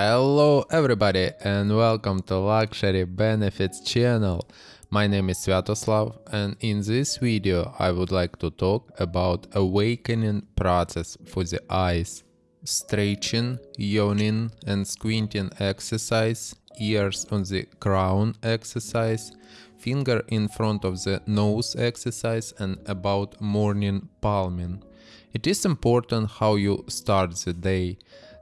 Hello everybody and welcome to Luxury Benefits channel. My name is Sviatoslav and in this video I would like to talk about awakening process for the eyes. Stretching, yawning and squinting exercise, ears on the crown exercise, finger in front of the nose exercise and about morning palming. It is important how you start the day.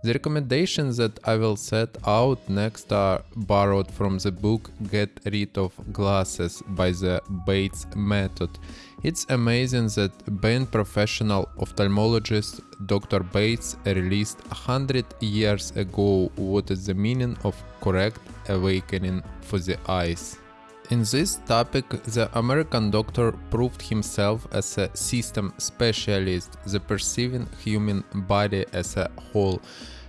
The recommendations that I will set out next are borrowed from the book Get Rid of Glasses by the Bates Method. It's amazing that being professional ophthalmologist Dr. Bates released 100 years ago what is the meaning of correct awakening for the eyes. In this topic, the American doctor proved himself as a system specialist, the perceiving human body as a whole.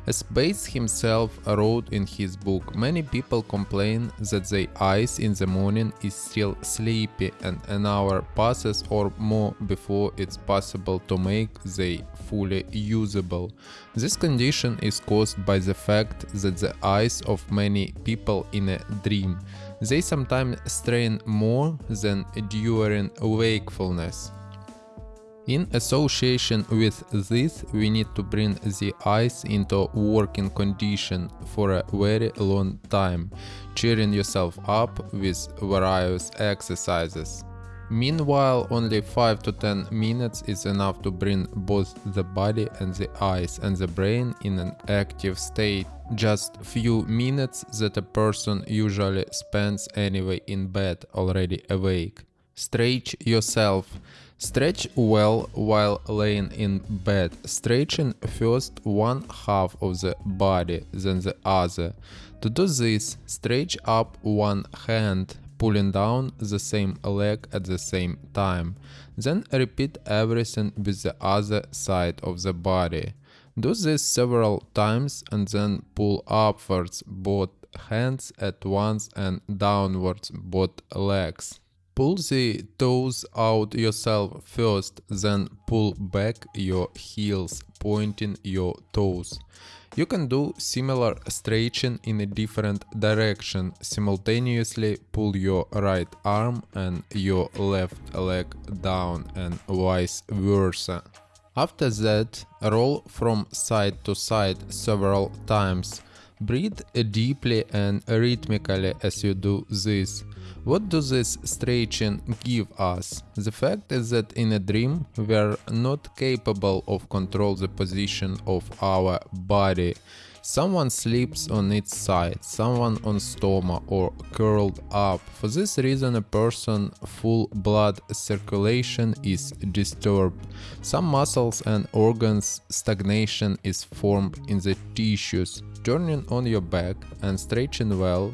As Bates himself wrote in his book, many people complain that their eyes in the morning is still sleepy and an hour passes or more before it's possible to make they fully usable. This condition is caused by the fact that the eyes of many people in a dream. They sometimes strain more than during wakefulness. In association with this, we need to bring the eyes into working condition for a very long time, cheering yourself up with various exercises. Meanwhile, only 5 to 10 minutes is enough to bring both the body and the eyes and the brain in an active state. Just few minutes that a person usually spends anyway in bed already awake. Stretch yourself. Stretch well while laying in bed, stretching first one half of the body, then the other. To do this, stretch up one hand, pulling down the same leg at the same time. Then repeat everything with the other side of the body. Do this several times and then pull upwards both hands at once and downwards both legs. Pull the toes out yourself first, then pull back your heels, pointing your toes. You can do similar stretching in a different direction, simultaneously pull your right arm and your left leg down and vice versa. After that, roll from side to side several times. Breathe deeply and rhythmically as you do this. What does this stretching give us? The fact is that in a dream we are not capable of control the position of our body. Someone sleeps on its side, someone on stoma or curled up. For this reason a person full blood circulation is disturbed. Some muscles and organs stagnation is formed in the tissues. Turning on your back and stretching well,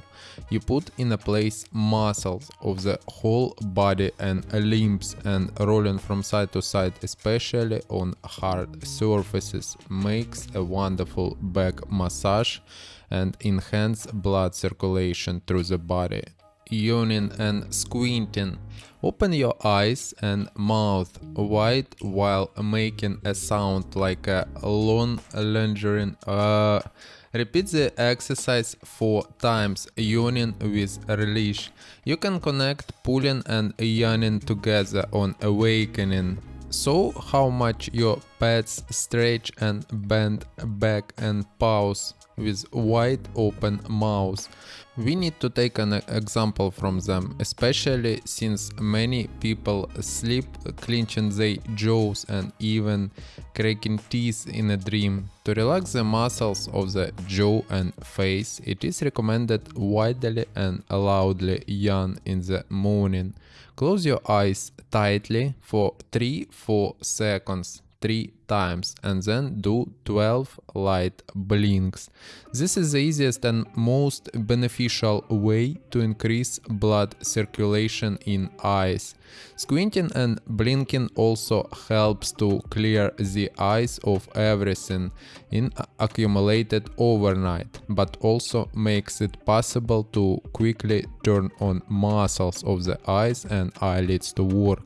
you put in a place muscles of the whole body and limbs and rolling from side to side especially on hard surfaces makes a wonderful back massage and enhance blood circulation through the body. Yawning and squinting. Open your eyes and mouth wide while making a sound like a long lingering uh Repeat the exercise 4 times, yawning with release. You can connect pulling and yawning together on awakening. So how much your pets stretch and bend back and pause with wide open mouths. We need to take an example from them, especially since many people sleep clenching their jaws and even cracking teeth in a dream. To relax the muscles of the jaw and face, it is recommended widely and loudly yawn in the morning. Close your eyes tightly for 3-4 seconds 3 times and then do 12 light blinks. This is the easiest and most beneficial way to increase blood circulation in eyes. Squinting and blinking also helps to clear the eyes of everything in accumulated overnight, but also makes it possible to quickly turn on muscles of the eyes and eyelids to work.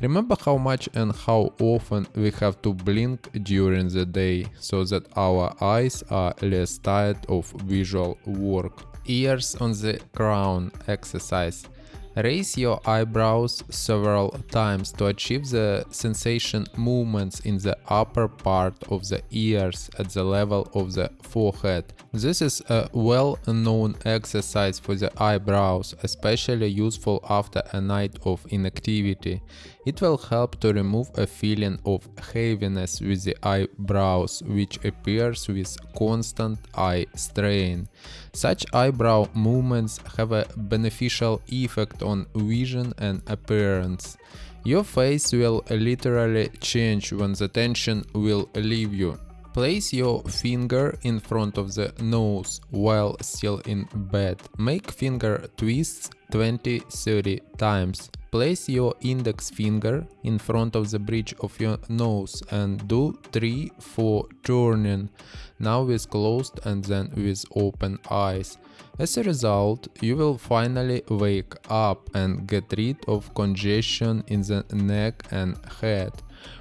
Remember how much and how often we have to blink during the day so that our eyes are less tired of visual work. Ears on the crown exercise. Raise your eyebrows several times to achieve the sensation movements in the upper part of the ears at the level of the forehead. This is a well-known exercise for the eyebrows, especially useful after a night of inactivity. It will help to remove a feeling of heaviness with the eyebrows, which appears with constant eye strain. Such eyebrow movements have a beneficial effect on vision and appearance. Your face will literally change when the tension will leave you. Place your finger in front of the nose while still in bed. Make finger twists 20-30 times. Place your index finger in front of the bridge of your nose and do 3-4 turning, now with closed and then with open eyes. As a result, you will finally wake up and get rid of congestion in the neck and head.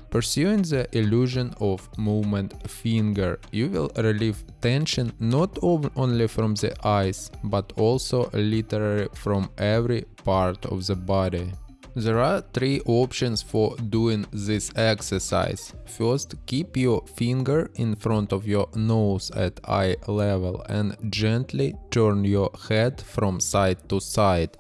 Pursuing the illusion of movement finger, you will relieve tension not only from the eyes, but also literally from every part of the body. There are three options for doing this exercise. First, keep your finger in front of your nose at eye level and gently turn your head from side to side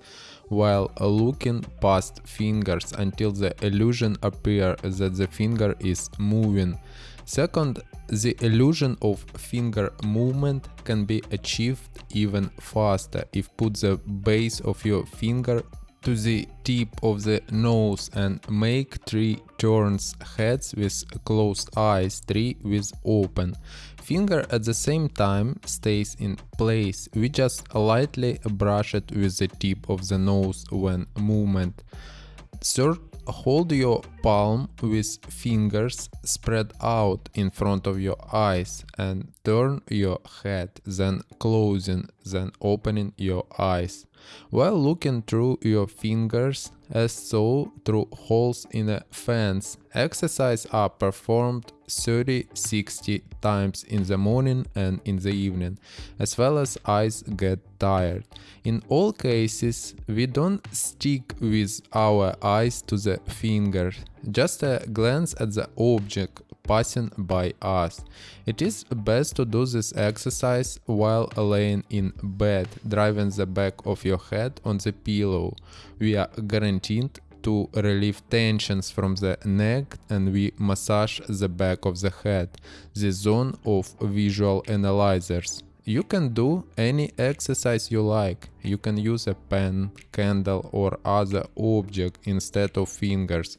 while looking past fingers until the illusion appears that the finger is moving. Second, the illusion of finger movement can be achieved even faster if put the base of your finger to the tip of the nose and make 3 turns heads with closed eyes, 3 with open. Finger at the same time stays in place, we just lightly brush it with the tip of the nose when movement. Third, hold your palm with fingers spread out in front of your eyes and turn your head, then closing, then opening your eyes. While looking through your fingers, as so through holes in a fence, exercise are performed 30-60 times in the morning and in the evening, as well as eyes get tired. In all cases, we don't stick with our eyes to the finger, just a glance at the object passing by us. It is best to do this exercise while laying in bed, driving the back of your head on the pillow. We are guaranteed to relieve tensions from the neck and we massage the back of the head, the zone of visual analyzers. You can do any exercise you like. You can use a pen, candle or other object instead of fingers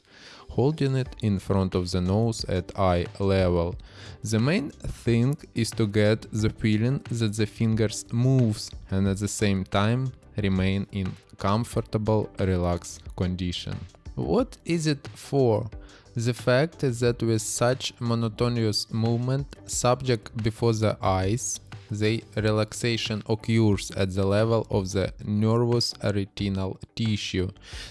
holding it in front of the nose at eye level. The main thing is to get the feeling that the fingers moves and at the same time remain in comfortable relaxed condition. What is it for? The fact is that with such monotonous movement subject before the eyes the relaxation occurs at the level of the nervous retinal tissue.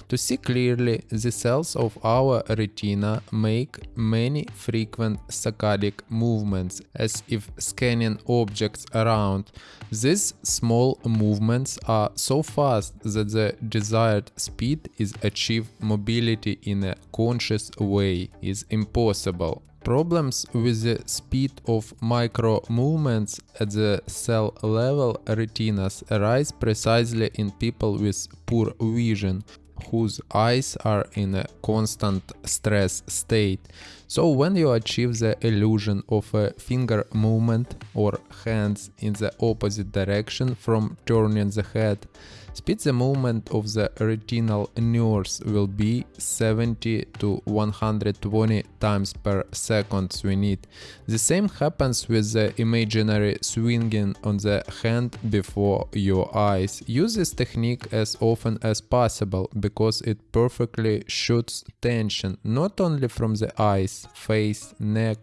To see clearly, the cells of our retina make many frequent saccadic movements as if scanning objects around. These small movements are so fast that the desired speed is achieved mobility in a conscious way is impossible. Problems with the speed of micro movements at the cell level retinas arise precisely in people with poor vision, whose eyes are in a constant stress state. So when you achieve the illusion of a finger movement or hands in the opposite direction from turning the head, Speed the movement of the retinal nerves will be 70 to 120 times per second we need. The same happens with the imaginary swinging on the hand before your eyes. Use this technique as often as possible because it perfectly shoots tension not only from the eyes eyes, face, neck,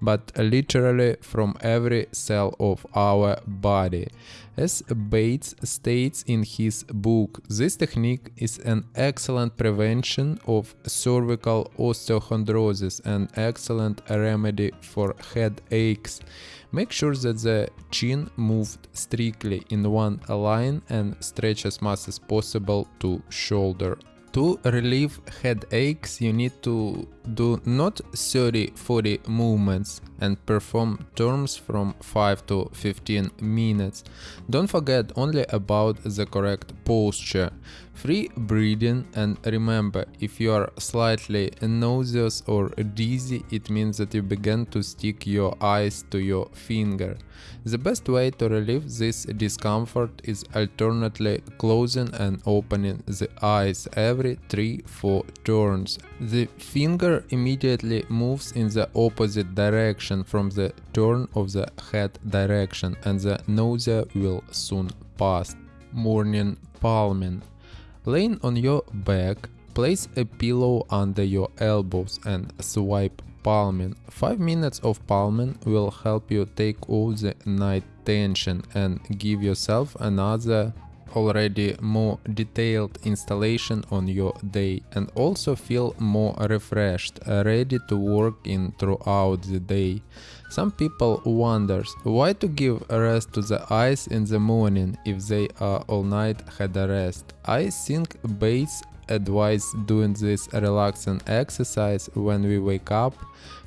but literally from every cell of our body. As Bates states in his book, this technique is an excellent prevention of cervical osteochondrosis and excellent remedy for headaches. Make sure that the chin moved strictly in one line and stretch as much as possible to shoulder. To relieve headaches, you need to do not 30-40 movements and perform turns from 5 to 15 minutes. Don't forget only about the correct posture. Free breathing and remember, if you are slightly nauseous or dizzy, it means that you begin to stick your eyes to your finger. The best way to relieve this discomfort is alternately closing and opening the eyes every 3-4 turns. The finger immediately moves in the opposite direction from the turn of the head direction and the nausea will soon pass. Morning palming Laying on your back, place a pillow under your elbows and swipe palming. 5 minutes of palming will help you take all the night tension and give yourself another already more detailed installation on your day and also feel more refreshed, ready to work in throughout the day. Some people wonders why to give rest to the eyes in the morning if they are all night had a rest. I think Bates advise doing this relaxing exercise when we wake up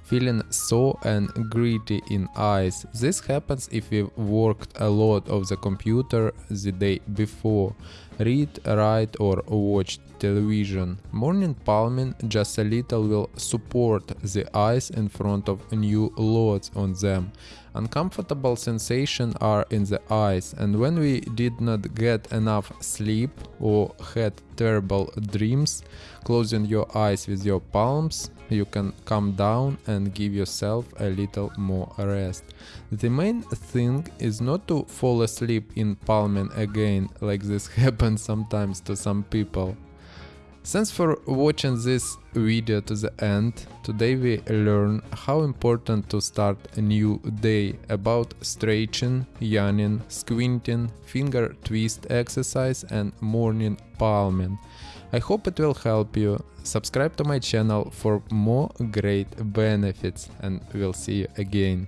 feeling sore and gritty in eyes. This happens if we worked a lot of the computer the day before, read, write or watch television. Morning palming just a little will support the eyes in front of new loads on them. Uncomfortable sensations are in the eyes and when we did not get enough sleep or had terrible dreams, closing your eyes with your palms you can calm down and give yourself a little more rest. The main thing is not to fall asleep in palming again, like this happens sometimes to some people. Thanks for watching this video to the end. Today we learn how important to start a new day about stretching, yawning, squinting, finger twist exercise and morning palming. I hope it will help you. Subscribe to my channel for more great benefits and we'll see you again.